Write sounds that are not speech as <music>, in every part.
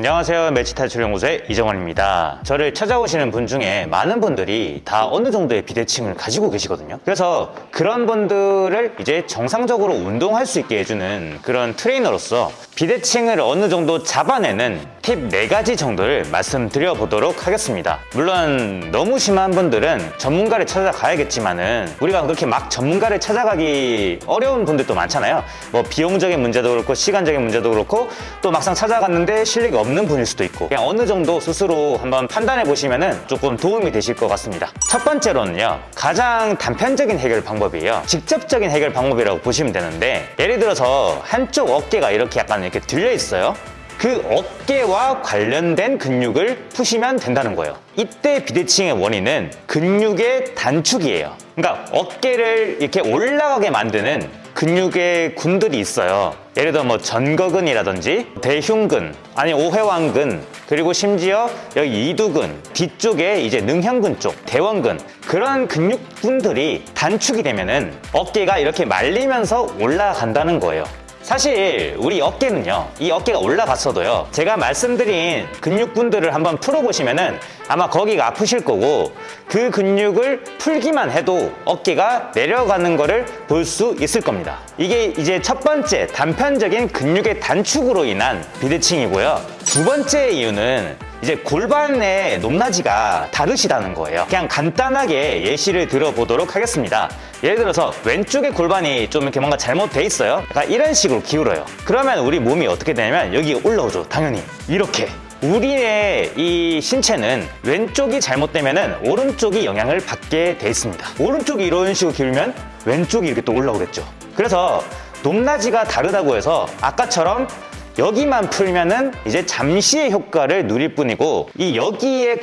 안녕하세요. 매치탈출연구소의 이정원입니다. 저를 찾아오시는 분 중에 많은 분들이 다 어느 정도의 비대칭을 가지고 계시거든요. 그래서 그런 분들을 이제 정상적으로 운동할 수 있게 해주는 그런 트레이너로서 비대칭을 어느 정도 잡아내는 팁 4가지 정도를 말씀드려 보도록 하겠습니다. 물론 너무 심한 분들은 전문가를 찾아가야겠지만 은 우리가 그렇게 막 전문가를 찾아가기 어려운 분들도 많잖아요. 뭐 비용적인 문제도 그렇고 시간적인 문제도 그렇고 또 막상 찾아갔는데 실력이 없는 분일 수도 있고 그냥 어느 정도 스스로 한번 판단해 보시면 은 조금 도움이 되실 것 같습니다. 첫 번째로는요 가장 단편적인 해결 방법이에요. 직접적인 해결 방법이라고 보시면 되는데 예를 들어서 한쪽 어깨가 이렇게 약간 이렇게 들려 있어요 그 어깨와 관련된 근육을 푸시면 된다는 거예요. 이때 비대칭의 원인은 근육의 단축이에요. 그러니까 어깨를 이렇게 올라가게 만드는 근육의 군들이 있어요. 예를 들어 뭐 전거근이라든지 대흉근 아니 오회왕근 그리고 심지어 여기 이두근 뒤쪽에 이제 능형근 쪽 대원근 그런 근육군들이 단축이 되면은 어깨가 이렇게 말리면서 올라간다는 거예요 사실 우리 어깨는요 이 어깨가 올라갔어도요 제가 말씀드린 근육분들을 한번 풀어보시면은 아마 거기가 아프실 거고 그 근육을 풀기만 해도 어깨가 내려가는 거를 볼 수 있을 겁니다. 이게 이제 첫 번째 단편적인 근육의 단축으로 인한 비대칭이고요. 두 번째 이유는 이제 골반의 높낮이가 다르시다는 거예요. 그냥 간단하게 예시를 들어보도록 하겠습니다. 예를 들어서 왼쪽의 골반이 좀 이렇게 뭔가 잘못돼 있어요. 약간 이런 식으로 기울어요. 그러면 우리 몸이 어떻게 되냐면 여기 올라오죠. 당연히. 이렇게. 우리의 이 신체는 왼쪽이 잘못되면 오른쪽이 영향을 받게 돼 있습니다. 오른쪽이 이런 식으로 기울면 왼쪽이 이렇게 또 올라오겠죠. 그래서 높낮이가 다르다고 해서 아까처럼 여기만 풀면은 이제 잠시의 효과를 누릴 뿐이고 이 여기에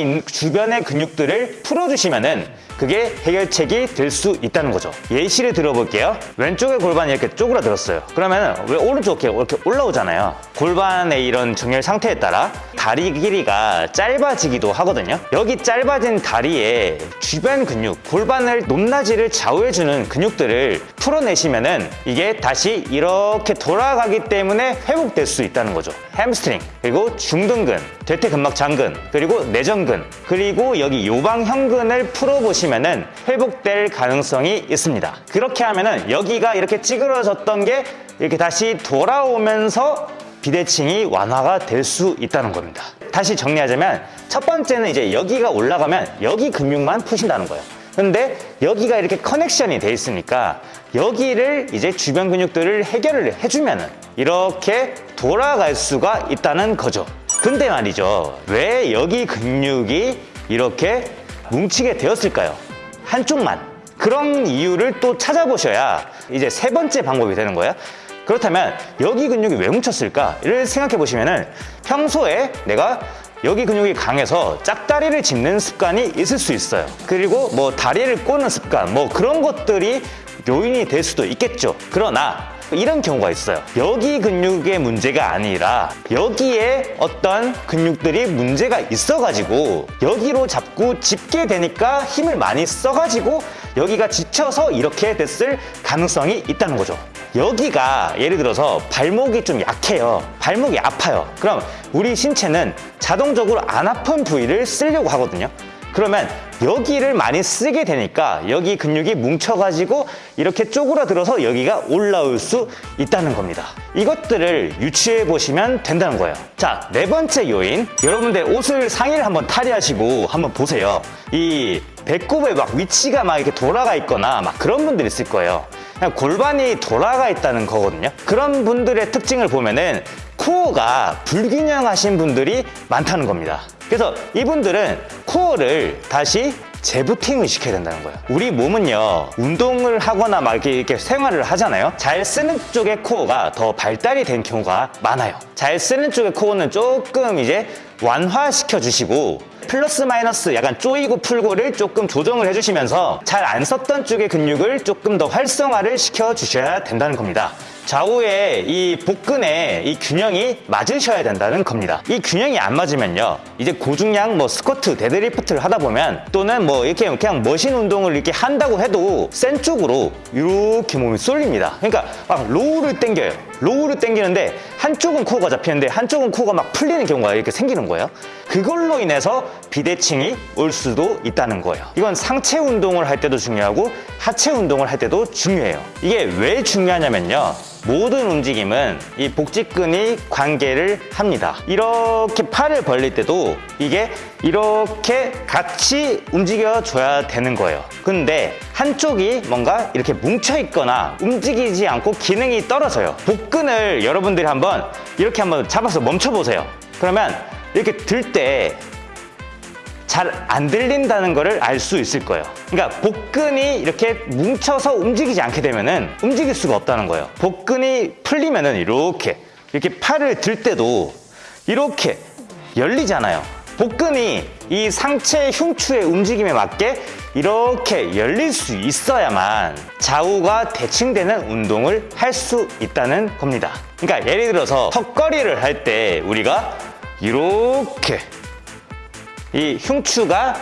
있는 주변의 근육들을 풀어주시면은 그게 해결책이 될 수 있다는 거죠. 예시를 들어볼게요. 왼쪽의 골반이 이렇게 쪼그라들었어요. 그러면 왜 오른쪽 이렇게 올라오잖아요. 골반의 이런 정렬 상태에 따라 다리 길이가 짧아지기도 하거든요. 여기 짧아진 다리의 주변 근육 골반을 높낮이를 좌우해주는 근육들을 풀어내시면은 이게 다시 이렇게 돌아가기 때문에 회복될 수 있다는 거죠. 햄스트링 그리고 중등근 대퇴근막 장근 그리고 내전근 그리고 여기 요방형근을 풀어보시면 은 회복될 가능성이 있습니다. 그렇게 하면 은 여기가 이렇게 찌그러졌던 게 이렇게 다시 돌아오면서 비대칭이 완화가 될 수 있다는 겁니다. 다시 정리하자면 첫 번째는 이제 여기가 올라가면 여기 근육만 푸신다는 거예요 근데 여기가 이렇게 connection이 돼 있으니까 여기를 이제 주변 근육들을 해결을 해주면은 이렇게 돌아갈 수가 있다는 거죠. 근데 말이죠. 왜 여기 근육이 이렇게 뭉치게 되었을까요? 한쪽만. 그런 이유를 또 찾아보셔야 이제 세 번째 방법이 되는 거예요. 그렇다면 여기 근육이 왜 뭉쳤을까를 생각해 보시면은 평소에 내가 여기 근육이 강해서 짝다리를 짚는 습관이 있을 수 있어요. 그리고 뭐 다리를 꼬는 습관 뭐 그런 것들이 요인이 될 수도 있겠죠. 그러나 이런 경우가 있어요. 여기 근육의 문제가 아니라 여기에 어떤 근육들이 문제가 있어가지고 여기로 자꾸 짚게 되니까 힘을 많이 써가지고 여기가 지쳐서 이렇게 됐을 가능성이 있다는 거죠. 여기가 예를 들어서 발목이 좀 약해요. 발목이 아파요. 그럼 우리 신체는 자동적으로 안 아픈 부위를 쓰려고 하거든요. 그러면 여기를 많이 쓰게 되니까 여기 근육이 뭉쳐가지고 이렇게 쪼그라들어서 여기가 올라올 수 있다는 겁니다. 이것들을 유추해 보시면 된다는 거예요. 자 네 번째 요인. 여러분들 옷을 상의를 한번 탈의하시고 한번 보세요. 이 배꼽에 막 위치가 막 이렇게 돌아가 있거나 막 그런 분들 있을 거예요. 그냥 골반이 돌아가 있다는 거거든요. 그런 분들의 특징을 보면은 코어가 불균형하신 분들이 많다는 겁니다. 그래서 이분들은 코어를 다시 재부팅을 시켜야 된다는 거예요. 우리 몸은요 운동을 하거나 막 이렇게, 생활을 하잖아요. 잘 쓰는 쪽의 코어가 더 발달이 된 경우가 많아요. 잘 쓰는 쪽의 코어는 조금 이제 완화시켜 주시고 플러스 마이너스 약간 쪼이고 풀고를 조금 조정을 해주시면서 잘 안 썼던 쪽의 근육을 조금 더 활성화를 시켜 주셔야 된다는 겁니다 좌우의 이 복근의 이 균형이 맞으셔야 된다는 겁니다 이 균형이 안 맞으면요 이제 고중량 뭐 스쿼트 데드리프트를 하다 보면 또는 뭐 이렇게 그냥 머신 운동을 이렇게 한다고 해도 센 쪽으로 이렇게 몸이 쏠립니다 그러니까 막 row를 당겨요 row를 당기는데 한쪽은 코어가 잡히는데 한쪽은 코어가 막 풀리는 경우가 이렇게 생기는 거예요. 그걸로 인해서 비대칭이 올 수도 있다는 거예요. 이건 상체 운동을 할 때도 중요하고 하체 운동을 할 때도 중요해요. 이게 왜 중요하냐면요. 모든 움직임은 이 복직근이 관계를 합니다. 이렇게 팔을 벌릴 때도 이게 이렇게 같이 움직여줘야 되는 거예요. 근데 한쪽이 뭔가 이렇게 뭉쳐있거나 움직이지 않고 기능이 떨어져요. 복근을 여러분들이 한번 이렇게 한번 잡아서 멈춰보세요. 그러면 이렇게 들 때 잘 안 들린다는 것을 알 수 있을 거예요. 그러니까 복근이 이렇게 뭉쳐서 움직이지 않게 되면 은 움직일 수가 없다는 거예요. 복근이 풀리면 은 이렇게 이렇게 팔을 들 때도 이렇게 열리잖아요. 복근이 이 상체 흉추의 움직임에 맞게 이렇게 열릴 수 있어야만 좌우가 대칭되는 운동을 할 수 있다는 겁니다. 그러니까 예를 들어서 턱걸이를 할 때 우리가 이렇게 이 흉추가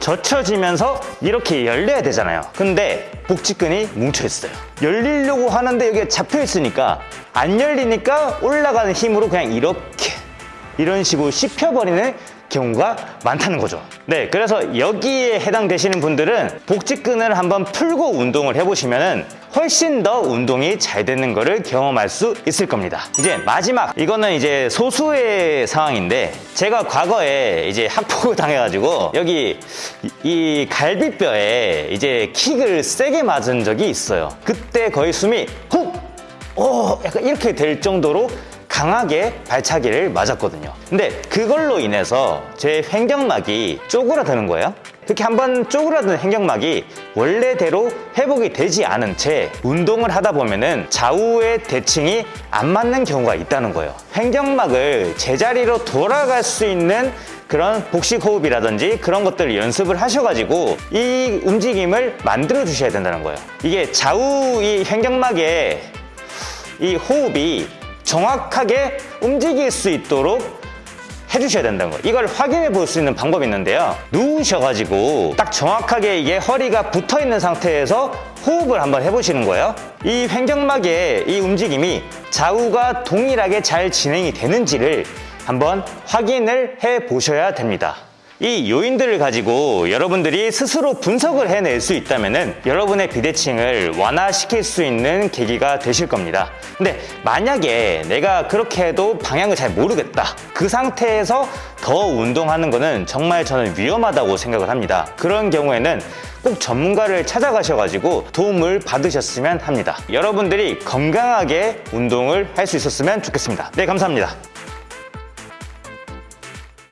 젖혀지면서 이렇게 열려야 되잖아요. 근데 복직근이 뭉쳐 있어요. 열리려고 하는데 여기에 잡혀 있으니까 안 열리니까 올라가는 힘으로 그냥 이렇게 이런 식으로 씹혀버리는 경우가 많다는 거죠. 네, 그래서 여기에 해당되시는 분들은 복직근을 한번 풀고 운동을 해보시면은 훨씬 더 운동이 잘 되는 것을 경험할 수 있을 겁니다. 이제 마지막 이거는 이제 소수의 상황인데 제가 과거에 이제 학폭을 <laughs> 당해가지고 여기 이- 이 갈비뼈에 이제 킥을 세게 맞은 적이 있어요. 그때 거의 숨이 훅, 오, 약간 이렇게 될 정도로 강하게 발차기를 맞았거든요. 근데 그걸로 인해서 제 횡격막이 쪼그라드는 거예요. 그렇게 한번 쪼그라든 횡격막이 원래대로 회복이 되지 않은 채 운동을 하다 보면 은 좌우의 대칭이 안 맞는 경우가 있다는 거예요. 횡격막을 제자리로 돌아갈 수 있는 그런 복식 호흡이라든지 그런 것들을 연습을 하셔가지고 이 움직임을 만들어 주셔야 된다는 거예요. 이게 좌우 이 횡격막에 이 호흡이 정확하게 움직일 수 있도록 해주셔야 된다는 거예요. 이걸 확인해 볼 수 있는 방법이 있는데요. 누우셔가지고 딱 정확하게 이게 허리가 붙어 있는 상태에서 호흡을 한번 해보시는 거예요. 이 횡격막의 이 움직임이 좌우가 동일하게 잘 진행이 되는지를 한번 확인을 해 보셔야 됩니다. 이 요인들을 가지고 여러분들이 스스로 분석을 해낼 수 있다면 여러분의 비대칭을 완화시킬 수 있는 계기가 되실 겁니다. 근데 만약에 내가 그렇게 해도 방향을 잘 모르겠다. 그 상태에서 더 운동하는 거는 정말 저는 위험하다고 생각을 합니다. 그런 경우에는 꼭 전문가를 찾아가셔가지고 도움을 받으셨으면 합니다. 여러분들이 건강하게 운동을 할 수 있었으면 좋겠습니다. 네, 감사합니다.